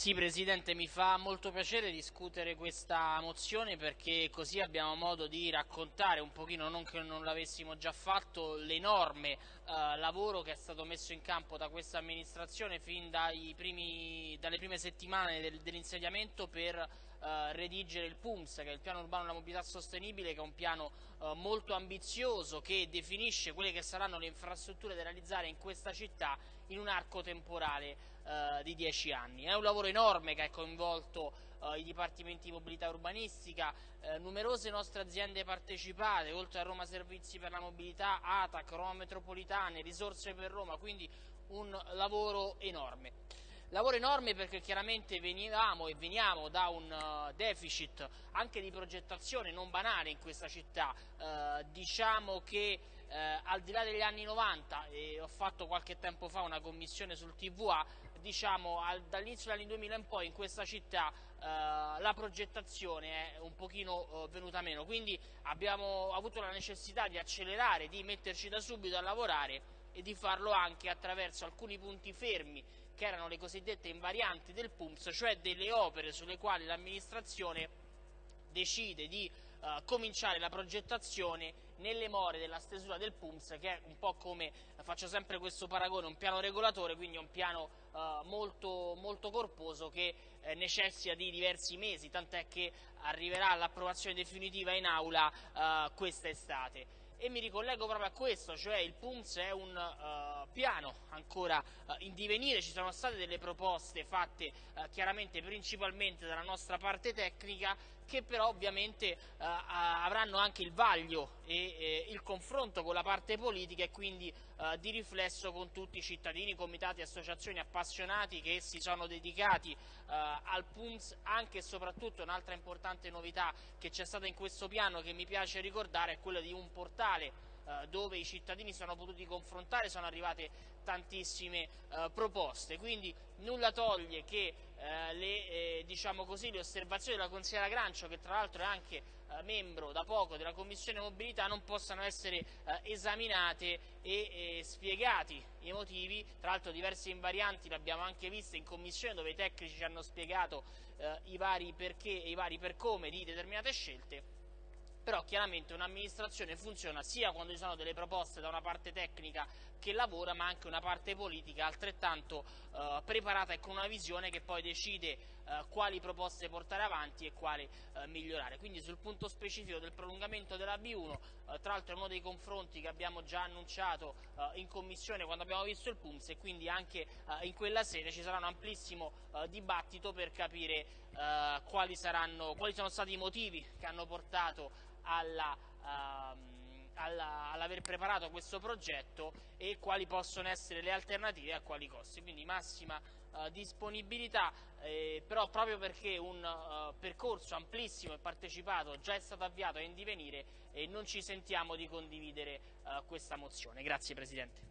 Sì, Presidente, mi fa molto piacere discutere questa mozione perché così abbiamo modo di raccontare un pochino, non che non l'avessimo già fatto, l'enorme eh, lavoro che è stato messo in campo da questa amministrazione fin primi, dalle prime settimane del, dell'insediamento per eh, redigere il PUMS, che è il piano urbano della mobilità sostenibile, che è un piano eh, molto ambizioso che definisce quelle che saranno le infrastrutture da realizzare in questa città in un arco temporale eh, di dieci anni. È un lavoro enorme che ha coinvolto eh, i dipartimenti di mobilità urbanistica, eh, numerose nostre aziende partecipate, oltre a Roma Servizi per la Mobilità, ATAC, Roma Metropolitane, Risorse per Roma, quindi un lavoro enorme. Lavoro enorme perché chiaramente venivamo e veniamo da un uh, deficit anche di progettazione non banale in questa città, uh, diciamo che uh, al di là degli anni 90, e ho fatto qualche tempo fa una commissione sul TVA, diciamo dall'inizio degli anni 2000 in poi in questa città la progettazione è un pochino venuta meno, quindi abbiamo avuto la necessità di accelerare, di metterci da subito a lavorare e di farlo anche attraverso alcuni punti fermi che erano le cosiddette invarianti del PUMS, cioè delle opere sulle quali l'amministrazione decide di uh, cominciare la progettazione nelle more della stesura del PUMS che è un po' come, faccio sempre questo paragone, un piano regolatore, quindi un piano uh, molto, molto, corposo che eh, necessita di diversi mesi, tant'è che arriverà all'approvazione definitiva in aula uh, quest'estate e mi ricollego proprio a questo, cioè il PUMS è un uh, piano ancora uh, in divenire, ci sono state delle proposte fatte uh, chiaramente principalmente dalla nostra parte tecnica che però ovviamente avranno anche il vaglio e eh, il confronto con la parte politica e quindi di riflesso con tutti i cittadini, comitati, associazioni appassionati che si sono dedicati al PUMS anche e soprattutto un'altra importante novità che c'è stata in questo piano che mi piace ricordare è quella di un portale eh, dove i cittadini sono potuti confrontare, sono arrivate tantissime eh, proposte, quindi nulla toglie che eh, le, eh, diciamo così, le, osservazioni della consigliera Grancio, che tra l'altro è anche membro da poco della Commissione Mobilità, non possano essere esaminate e spiegati i motivi, tra l'altro diverse invarianti le abbiamo anche viste in Commissione dove i tecnici ci hanno spiegato i vari perché e i vari per come di determinate scelte però chiaramente un'amministrazione funziona sia quando ci sono delle proposte da una parte tecnica che lavora ma anche una parte politica altrettanto eh, preparata e con una visione che poi decide eh, quali proposte portare avanti e quali eh, migliorare. Quindi sul punto specifico del prolungamento della B1, eh, tra l'altro è uno dei confronti che abbiamo già annunciato eh, in commissione quando abbiamo visto il PUMS e quindi anche eh, in quella sede ci sarà un amplissimo dibattito per capire quali, saranno, quali sono stati i motivi che hanno portato alla, alla, all'aver preparato questo progetto e quali possono essere le alternative e a quali costi. Quindi massima uh, disponibilità, eh, però proprio perché un uh, percorso amplissimo e partecipato già è stato avviato e in divenire e non ci sentiamo di condividere questa mozione. Grazie Presidente.